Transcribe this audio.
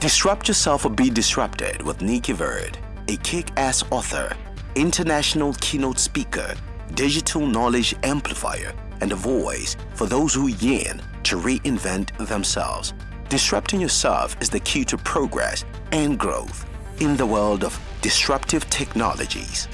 Disrupt yourself or be disrupted with Nicky Verd, a kick-ass author, international keynote speaker, digital knowledge amplifier, and a voice for those who yearn to reinvent themselves. Disrupting yourself is the key to progress and growth in the world of disruptive technologies.